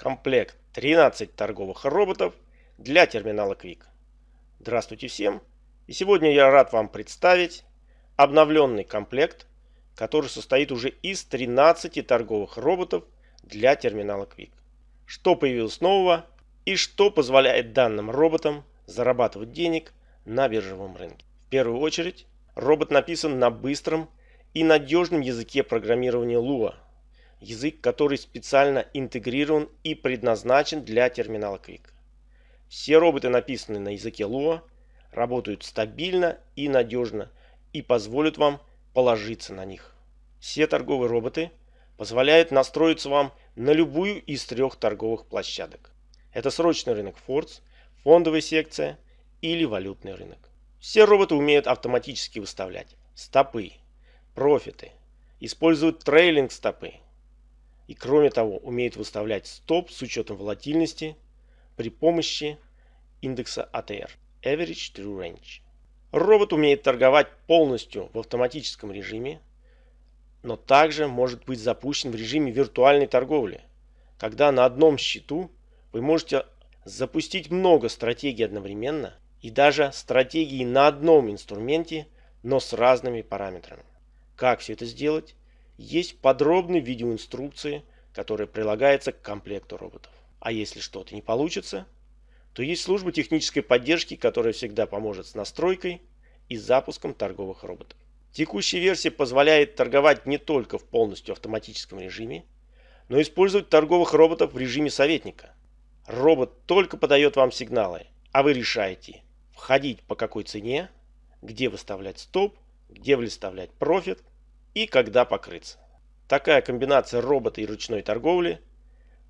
комплект 13 торговых роботов для терминала Quick. Здравствуйте всем! И сегодня я рад вам представить обновленный комплект, который состоит уже из 13 торговых роботов для терминала Quick. Что появилось нового и что позволяет данным роботам зарабатывать денег на биржевом рынке. В первую очередь, робот написан на быстром и надежном языке программирования Lua – язык, который специально интегрирован и предназначен для терминала Quick. Все роботы, написанные на языке Lua, работают стабильно и надежно и позволят вам положиться на них. Все торговые роботы позволяют настроиться вам на любую из трех торговых площадок. Это срочный рынок Фордс, фондовая секция или валютный рынок. Все роботы умеют автоматически выставлять стопы, профиты, используют трейлинг стопы, и кроме того умеет выставлять стоп с учетом волатильности при помощи индекса ATR Average True Range. Робот умеет торговать полностью в автоматическом режиме, но также может быть запущен в режиме виртуальной торговли, когда на одном счету вы можете запустить много стратегий одновременно и даже стратегии на одном инструменте, но с разными параметрами. Как все это сделать? Есть подробные видеоинструкции, которые прилагаются к комплекту роботов. А если что-то не получится, то есть служба технической поддержки, которая всегда поможет с настройкой и запуском торговых роботов. Текущая версия позволяет торговать не только в полностью автоматическом режиме, но использовать торговых роботов в режиме советника. Робот только подает вам сигналы, а вы решаете, входить по какой цене, где выставлять стоп, где выставлять профит и когда покрыться. Такая комбинация робота и ручной торговли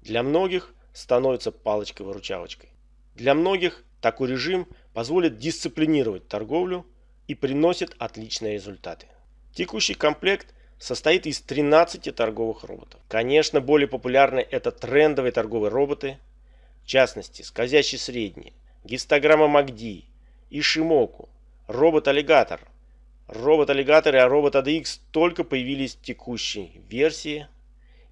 для многих становится палочкой-выручалочкой. Для многих такой режим позволит дисциплинировать торговлю и приносит отличные результаты. Текущий комплект состоит из 13 торговых роботов. Конечно, более популярны это трендовые торговые роботы, в частности, скользящий средний, гистограмма МАКДИ, Ишимоку, робот-аллигатор, Робот-аллигатор и робот ADX только появились в текущей версии,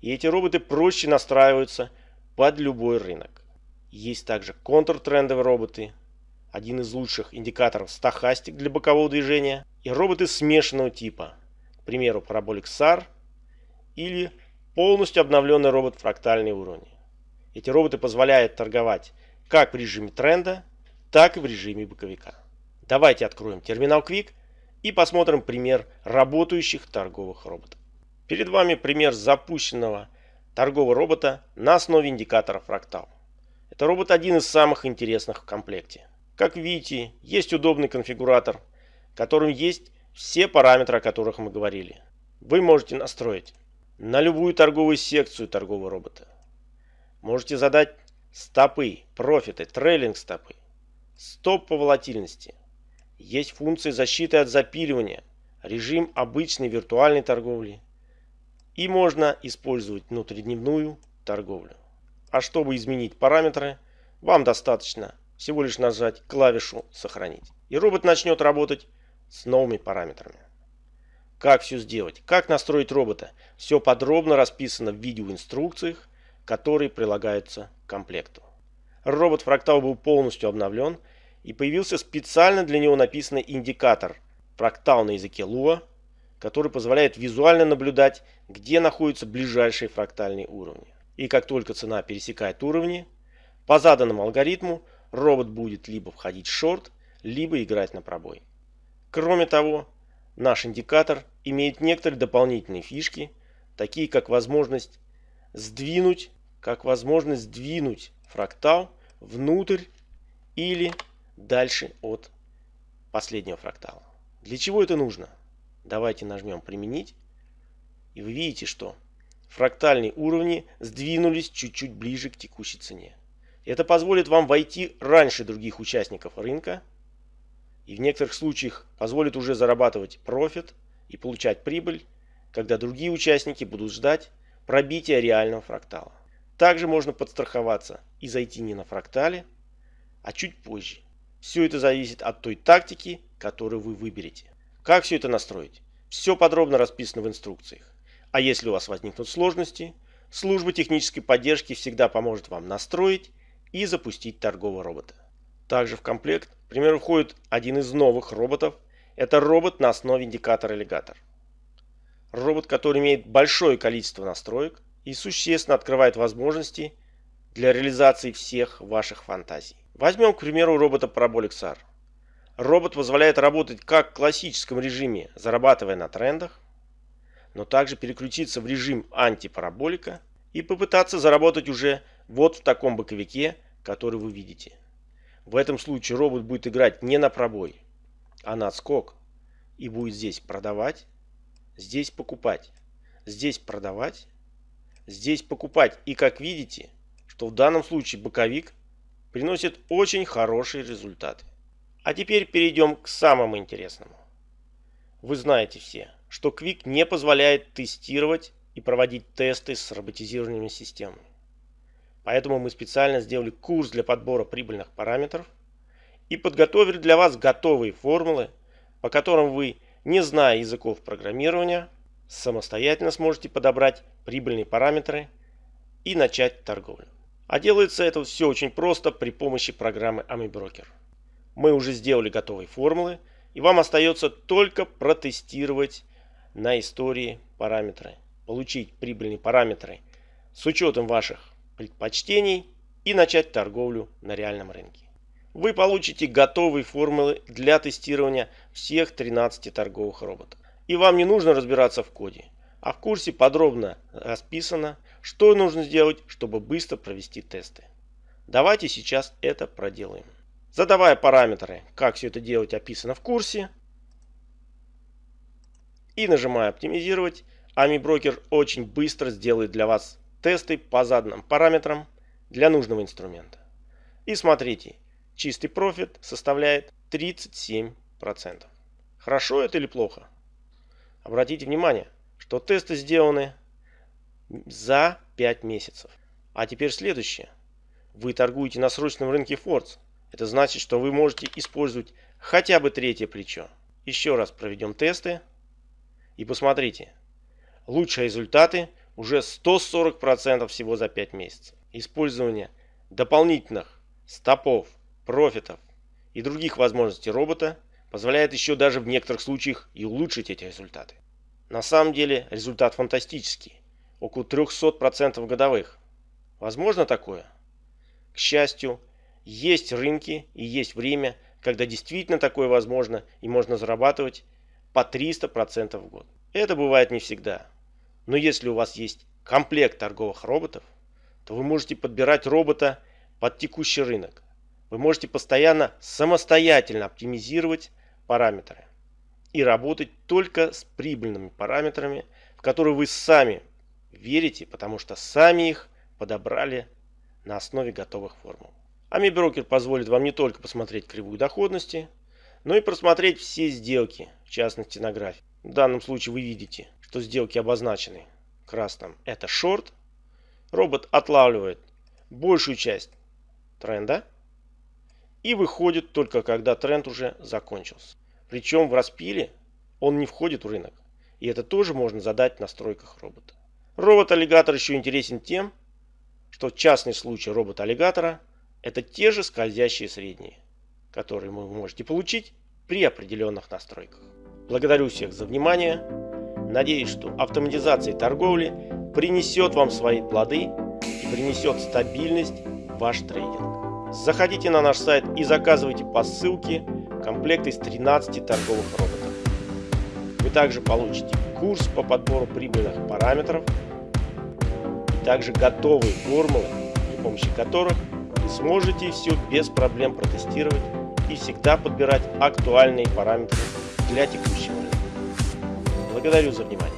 и эти роботы проще настраиваются под любой рынок. Есть также контртрендовые роботы, один из лучших индикаторов стахастик для бокового движения, и роботы смешанного типа, к примеру, Parabolic SAR или полностью обновленный робот фрактальный уровни. Эти роботы позволяют торговать как в режиме тренда, так и в режиме боковика. Давайте откроем терминал Quick и посмотрим пример работающих торговых роботов. Перед вами пример запущенного торгового робота на основе индикатора фрактал. Это робот один из самых интересных в комплекте. Как видите, есть удобный конфигуратор, в котором есть все параметры, о которых мы говорили. Вы можете настроить на любую торговую секцию торгового робота. Можете задать стопы, профиты, трейлинг стопы, стоп по волатильности, есть функции защиты от запиливания, режим обычной виртуальной торговли. И можно использовать внутридневную торговлю. А чтобы изменить параметры, вам достаточно всего лишь нажать клавишу «Сохранить». И робот начнет работать с новыми параметрами. Как все сделать? Как настроить робота? Все подробно расписано в видеоинструкциях, которые прилагаются к комплекту. Робот Фрактал был полностью обновлен и появился специально для него написанный индикатор фрактал на языке Lua, который позволяет визуально наблюдать, где находятся ближайшие фрактальные уровни. И как только цена пересекает уровни, по заданному алгоритму робот будет либо входить в шорт, либо играть на пробой. Кроме того, наш индикатор имеет некоторые дополнительные фишки, такие как возможность сдвинуть, как возможность сдвинуть фрактал внутрь или дальше от последнего фрактала. Для чего это нужно? Давайте нажмем «Применить». И вы видите, что фрактальные уровни сдвинулись чуть-чуть ближе к текущей цене. Это позволит вам войти раньше других участников рынка и в некоторых случаях позволит уже зарабатывать профит и получать прибыль, когда другие участники будут ждать пробития реального фрактала. Также можно подстраховаться и зайти не на фрактале, а чуть позже. Все это зависит от той тактики, которую вы выберете. Как все это настроить? Все подробно расписано в инструкциях. А если у вас возникнут сложности, служба технической поддержки всегда поможет вам настроить и запустить торгового робота. Также в комплект, к примеру, входит один из новых роботов. Это робот на основе индикатора аллигатор. Робот, который имеет большое количество настроек и существенно открывает возможности для реализации всех ваших фантазий. Возьмем, к примеру, робота Parabolic SAR. Робот позволяет работать как в классическом режиме, зарабатывая на трендах, но также переключиться в режим антипараболика и попытаться заработать уже вот в таком боковике, который вы видите. В этом случае робот будет играть не на пробой, а на отскок и будет здесь продавать, здесь покупать, здесь продавать, здесь покупать. И как видите, что в данном случае боковик приносит очень хорошие результаты. А теперь перейдем к самому интересному. Вы знаете все, что Quick не позволяет тестировать и проводить тесты с роботизированными системами. Поэтому мы специально сделали курс для подбора прибыльных параметров и подготовили для вас готовые формулы, по которым вы, не зная языков программирования, самостоятельно сможете подобрать прибыльные параметры и начать торговлю. А делается это все очень просто при помощи программы AmiBroker. Мы уже сделали готовые формулы, и вам остается только протестировать на истории параметры, получить прибыльные параметры с учетом ваших предпочтений и начать торговлю на реальном рынке. Вы получите готовые формулы для тестирования всех 13 торговых роботов. И вам не нужно разбираться в коде, а в курсе подробно расписано, что нужно сделать, чтобы быстро провести тесты. Давайте сейчас это проделаем. Задавая параметры, как все это делать описано в курсе. И нажимая оптимизировать, AmiBroker очень быстро сделает для вас тесты по заданным параметрам для нужного инструмента. И смотрите, чистый профит составляет 37%. Хорошо это или плохо? Обратите внимание, что тесты сделаны за 5 месяцев. А теперь следующее. Вы торгуете на срочном рынке Фордс. Это значит, что вы можете использовать хотя бы третье плечо. Еще раз проведем тесты и посмотрите. Лучшие результаты уже 140% всего за 5 месяцев. Использование дополнительных стопов, профитов и других возможностей робота позволяет еще даже в некоторых случаях и улучшить эти результаты. На самом деле результат фантастический. Около 300% годовых. Возможно такое? К счастью, есть рынки и есть время, когда действительно такое возможно и можно зарабатывать по 300% в год. Это бывает не всегда. Но если у вас есть комплект торговых роботов, то вы можете подбирать робота под текущий рынок. Вы можете постоянно самостоятельно оптимизировать параметры и работать только с прибыльными параметрами, в которые вы сами верите, потому что сами их подобрали на основе готовых формул. AmiBroker позволит вам не только посмотреть кривую доходности, но и просмотреть все сделки, в частности на графике. В данном случае вы видите, что сделки обозначены красным. Это шорт. Робот отлавливает большую часть тренда и выходит только когда тренд уже закончился. Причем в распиле он не входит в рынок. И это тоже можно задать в настройках робота. Робот-аллигатор еще интересен тем, что в частный случай робот-аллигатора это те же скользящие средние, которые вы можете получить при определенных настройках. Благодарю всех за внимание. Надеюсь, что автоматизация торговли принесет вам свои плоды и принесет стабильность в ваш трейдинг. Заходите на наш сайт и заказывайте по ссылке комплект из 13 торговых роботов. Вы также получите курс по подбору прибыльных параметров и также готовые формулы, при помощи которых вы сможете все без проблем протестировать и всегда подбирать актуальные параметры для текущего рынка. Благодарю за внимание.